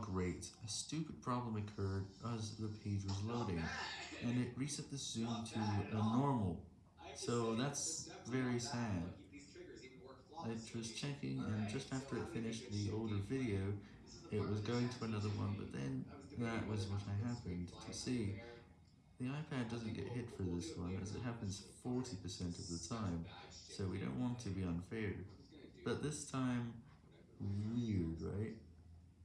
Great, a stupid problem occurred as the page was loading, and it reset the zoom to a normal, so that's very sad. I was checking, and just after it finished the older video, it was going to another one, but then that was what I happened to see. The iPad doesn't get hit for this one, as it happens 40% of the time, so we don't want to be unfair. But this time.